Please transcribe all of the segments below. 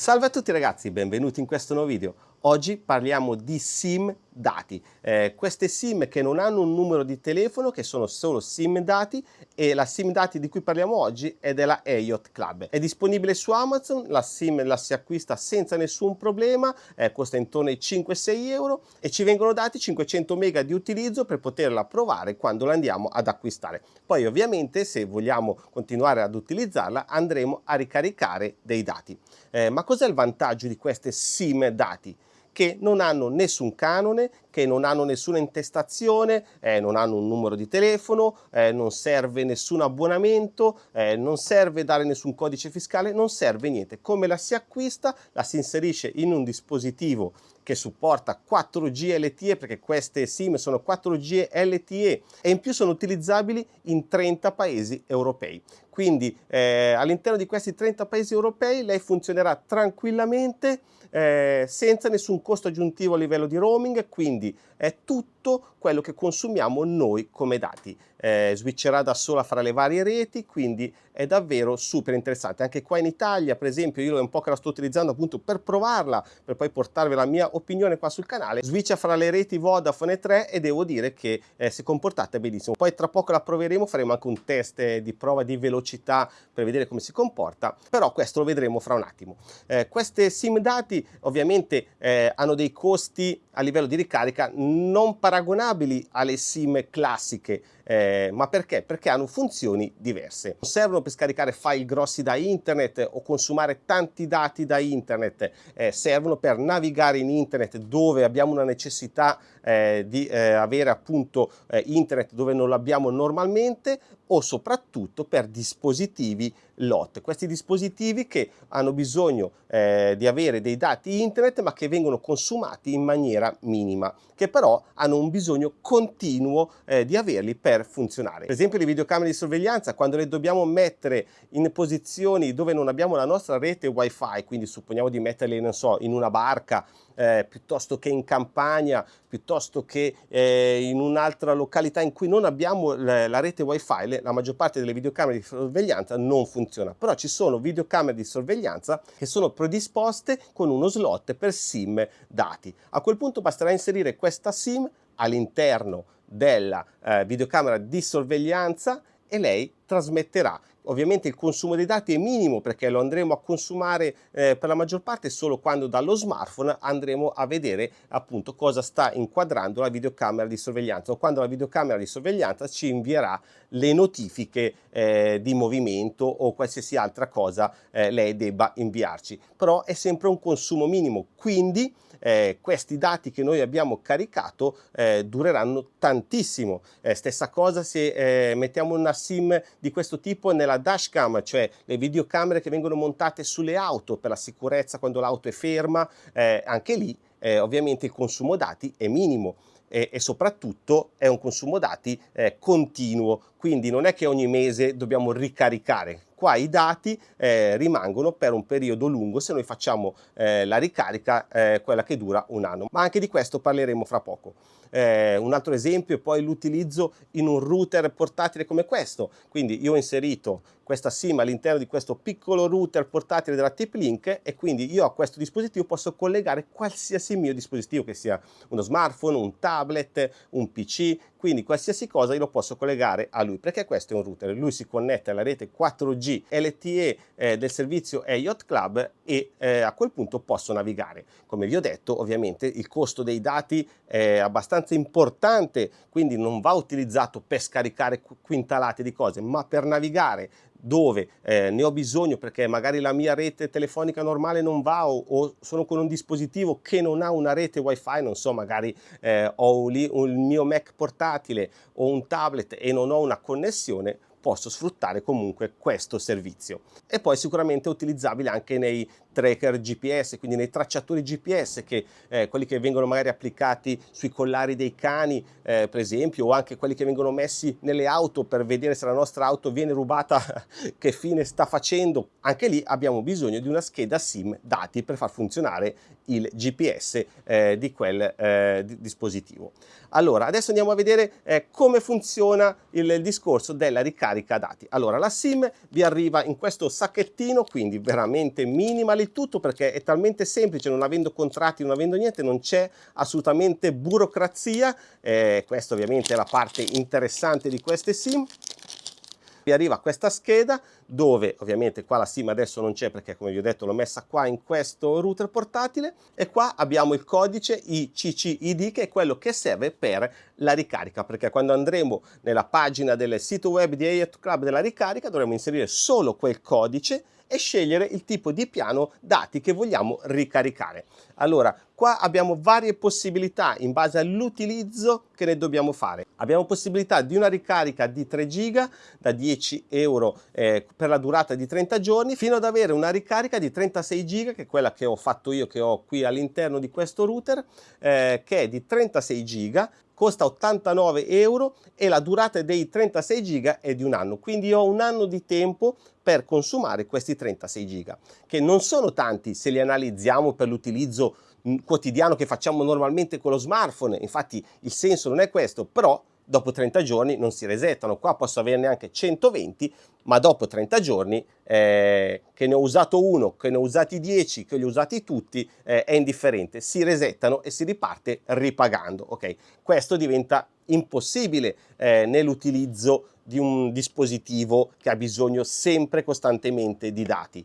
Salve a tutti ragazzi, benvenuti in questo nuovo video. Oggi parliamo di SIM dati, eh, queste SIM che non hanno un numero di telefono, che sono solo SIM dati e la SIM dati di cui parliamo oggi è della Ayotte Club. È disponibile su Amazon, la SIM la si acquista senza nessun problema, eh, costa intorno ai 5-6 euro e ci vengono dati 500 mega di utilizzo per poterla provare quando la andiamo ad acquistare. Poi ovviamente se vogliamo continuare ad utilizzarla andremo a ricaricare dei dati. Eh, ma cos'è il vantaggio di queste SIM dati? Che non hanno nessun canone, che non hanno nessuna intestazione, eh, non hanno un numero di telefono, eh, non serve nessun abbonamento, eh, non serve dare nessun codice fiscale, non serve niente. Come la si acquista? La si inserisce in un dispositivo che supporta 4G LTE perché queste SIM sono 4G LTE e in più sono utilizzabili in 30 paesi europei. Quindi eh, all'interno di questi 30 paesi europei lei funzionerà tranquillamente eh, senza nessun costo aggiuntivo a livello di roaming, quindi è tutto quello che consumiamo noi come dati. Eh, switcherà da sola fra le varie reti, quindi è davvero super interessante. Anche qua in Italia, per esempio, io è un po' che la sto utilizzando appunto per provarla, per poi portarvi la mia opinione qua sul canale. Switcha fra le reti Vodafone e 3 e devo dire che eh, si è comportata benissimo. Poi tra poco la proveremo, faremo anche un test di prova di velocità per vedere come si comporta, però questo lo vedremo fra un attimo. Eh, queste SIM dati ovviamente eh, hanno dei costi a livello di ricarica non paragonabili alle SIM classiche, eh, ma perché? Perché hanno funzioni diverse. Non servono per scaricare file grossi da internet o consumare tanti dati da internet, eh, servono per navigare in internet dove abbiamo una necessità eh, di eh, avere appunto eh, internet dove non l'abbiamo normalmente o soprattutto per dispositivi LOT, questi dispositivi che hanno bisogno eh, di avere dei dati internet ma che vengono consumati in maniera minima, che però hanno un bisogno continuo di averli per funzionare. Per esempio le videocamere di sorveglianza, quando le dobbiamo mettere in posizioni dove non abbiamo la nostra rete wifi, quindi supponiamo di metterle, non so, in una barca, eh, piuttosto che in campagna, piuttosto che eh, in un'altra località in cui non abbiamo la rete wifi, la maggior parte delle videocamere di sorveglianza non funziona. Però ci sono videocamere di sorveglianza che sono predisposte con uno slot per SIM dati. A quel punto basterà inserire questa SIM all'interno della eh, videocamera di sorveglianza e lei trasmetterà. Ovviamente il consumo dei dati è minimo perché lo andremo a consumare eh, per la maggior parte solo quando dallo smartphone andremo a vedere appunto cosa sta inquadrando la videocamera di sorveglianza o quando la videocamera di sorveglianza ci invierà le notifiche eh, di movimento o qualsiasi altra cosa eh, lei debba inviarci. Però è sempre un consumo minimo, quindi eh, questi dati che noi abbiamo caricato eh, dureranno tantissimo. Eh, stessa cosa se eh, mettiamo una SIM di questo tipo nella dashcam, cioè le videocamere che vengono montate sulle auto per la sicurezza quando l'auto è ferma, eh, anche lì eh, ovviamente il consumo dati è minimo e, soprattutto è un consumo dati eh, continuo, quindi non è che ogni mese dobbiamo ricaricare. Qua i dati eh, rimangono per un periodo lungo se noi facciamo eh, la ricarica, eh, quella che dura un anno. Ma anche di questo parleremo fra poco. Eh, un altro esempio è poi l'utilizzo in un router portatile come questo. Quindi io ho inserito questa SIM all'interno di questo piccolo router portatile della TP-Link e quindi io a questo dispositivo posso collegare qualsiasi mio dispositivo che sia uno smartphone, un tablet, un PC, quindi qualsiasi cosa io lo posso collegare a lui perché questo è un router, lui si connette alla rete 4G LTE eh, del servizio Yacht Club e eh, a quel punto posso navigare. Come vi ho detto ovviamente il costo dei dati è abbastanza importante quindi non va utilizzato per scaricare quintalate di cose ma per navigare dove eh, ne ho bisogno perché magari la mia rete telefonica normale non va o, o, sono con un dispositivo che non ha una rete wifi, non so, magari eh, ho lì il mio Mac portatile o un tablet e non ho una connessione, posso sfruttare comunque questo servizio. E poi sicuramente è utilizzabile anche nei tracker GPS, quindi nei tracciatori GPS, che eh, quelli che vengono magari applicati sui collari dei cani, eh, per esempio, o anche quelli che vengono messi nelle auto per vedere se la nostra auto viene rubata, che fine sta facendo. Anche lì abbiamo bisogno di una scheda SIM dati per far funzionare il GPS eh, di quel eh, dispositivo. Allora, adesso andiamo a vedere eh, come funziona il discorso della ricarica ricarica dati. Allora la SIM vi arriva in questo sacchettino, quindi veramente minimal il tutto perché è talmente semplice, non avendo contratti, non avendo niente, non c'è assolutamente burocrazia, eh, questa ovviamente è la parte interessante di queste SIM vi arriva questa scheda dove ovviamente qua la SIM adesso non c'è perché come vi ho detto l'ho messa qua in questo router portatile e qua abbiamo il codice ICCID che è quello che serve per la ricarica perché quando andremo nella pagina del sito web di Ayat Club della ricarica dovremo inserire solo quel codice e scegliere il tipo di piano dati che vogliamo ricaricare. Allora, qua abbiamo varie possibilità in base all'utilizzo che ne dobbiamo fare. Abbiamo possibilità di una ricarica di 3 giga da 10 euro eh, per la durata di 30 giorni fino ad avere una ricarica di 36 giga che è quella che ho fatto io che ho qui all'interno di questo router eh, che è di 36 giga costa 89 euro e la durata dei 36 giga è di un anno. Quindi ho un anno di tempo per consumare questi 36 giga che non sono tanti se li analizziamo per l'utilizzo mm, quotidiano che facciamo normalmente con lo smartphone. Infatti il senso non è questo però dopo 30 giorni non si resettano. Qua posso averne anche 120, ma dopo 30 giorni eh, che ne ho usato uno, che ne ho usati 10, che li ho usati tutti, eh, è indifferente. Si resettano e si riparte ripagando. Ok, questo diventa impossibile eh, nell'utilizzo di un dispositivo che ha bisogno sempre costantemente di dati.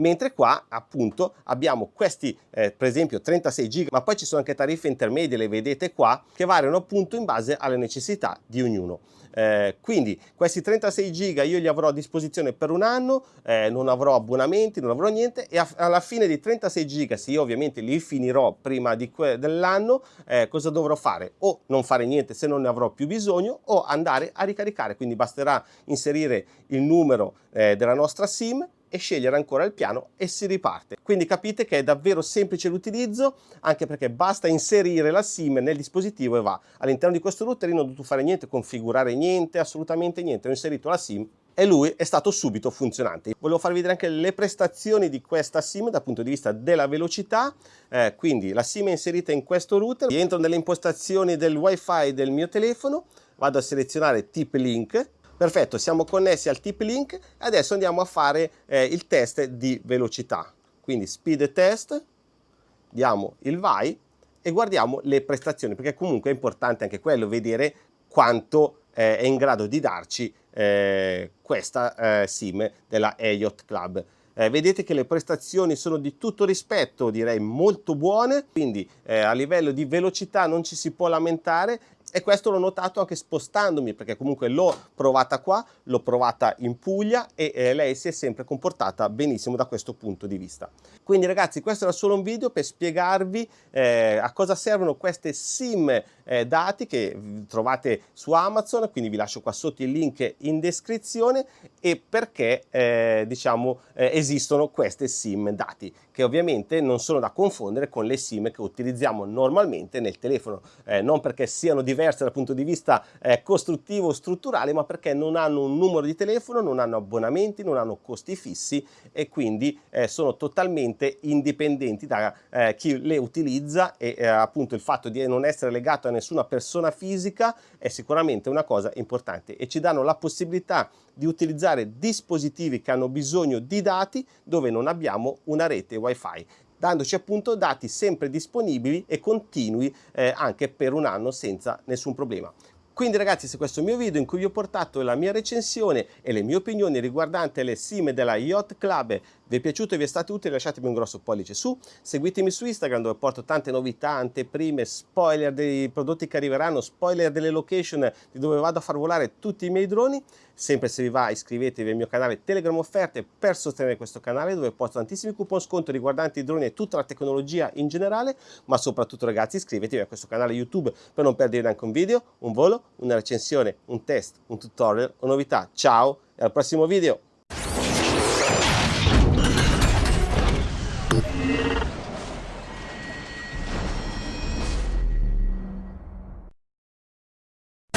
Mentre qua appunto abbiamo questi eh, per esempio 36 giga ma poi ci sono anche tariffe intermedie le vedete qua che variano appunto in base alle necessità di ognuno. Eh, quindi questi 36 giga io li avrò a disposizione per un anno eh, non avrò abbonamenti non avrò niente e alla fine di 36 giga se io ovviamente li finirò prima dell'anno eh, cosa dovrò fare? O non fare niente se non ne avrò più bisogno o andare a ricaricare. Quindi basterà inserire il numero eh, della nostra sim e scegliere ancora il piano e si riparte. Quindi capite che è davvero semplice l'utilizzo anche perché basta inserire la SIM nel dispositivo e va. All'interno di questo router non ho dovuto fare niente, configurare niente, assolutamente niente, ho inserito la SIM e lui è stato subito funzionante. Volevo farvi vedere anche le prestazioni di questa SIM dal punto di vista della velocità, eh, quindi la SIM è inserita in questo router, entro nelle impostazioni del wifi del mio telefono, vado a selezionare tip link Perfetto, siamo connessi al tip link adesso andiamo a fare eh, il test di velocità. Quindi speed test, diamo il vai e guardiamo le prestazioni, perché comunque è importante anche quello, vedere quanto eh, è in grado di darci eh, questa eh, sim della Elliott Club. Eh, vedete che le prestazioni sono di tutto rispetto, direi molto buone, quindi eh, a livello di velocità non ci si può lamentare e questo l'ho notato anche spostandomi perché comunque l'ho provata qua, l'ho provata in Puglia e eh, lei si è sempre comportata benissimo da questo punto di vista. Quindi ragazzi questo era solo un video per spiegarvi eh, a cosa servono queste sim eh, dati che trovate su Amazon, quindi vi lascio qua sotto il link in descrizione e perché eh, diciamo eh, esistono queste sim dati che ovviamente non sono da confondere con le sim che utilizziamo normalmente nel telefono, eh, non perché siano diverse dal punto di vista eh, costruttivo strutturale ma perché non hanno un numero di telefono, non hanno abbonamenti, non hanno costi fissi e quindi eh, sono totalmente indipendenti da eh, chi le utilizza e eh, appunto il fatto di non essere legato a nessuna persona fisica è sicuramente una cosa importante e ci danno la possibilità di utilizzare dispositivi che hanno bisogno di dati dove non abbiamo una rete wifi dandoci appunto dati sempre disponibili e continui eh, anche per un anno senza nessun problema. Quindi ragazzi se questo è il mio video in cui vi ho portato la mia recensione e le mie opinioni riguardanti le sim della Yacht Club vi è piaciuto e vi è stato utile lasciatemi un grosso pollice su, seguitemi su Instagram dove porto tante novità, anteprime, spoiler dei prodotti che arriveranno, spoiler delle location di dove vado a far volare tutti i miei droni, sempre se vi va iscrivetevi al mio canale Telegram Offerte per sostenere questo canale dove porto tantissimi coupon sconto riguardanti i droni e tutta la tecnologia in generale, ma soprattutto ragazzi iscrivetevi a questo canale YouTube per non perdere neanche un video, un volo, una recensione, un test, un tutorial o novità. Ciao e al prossimo video!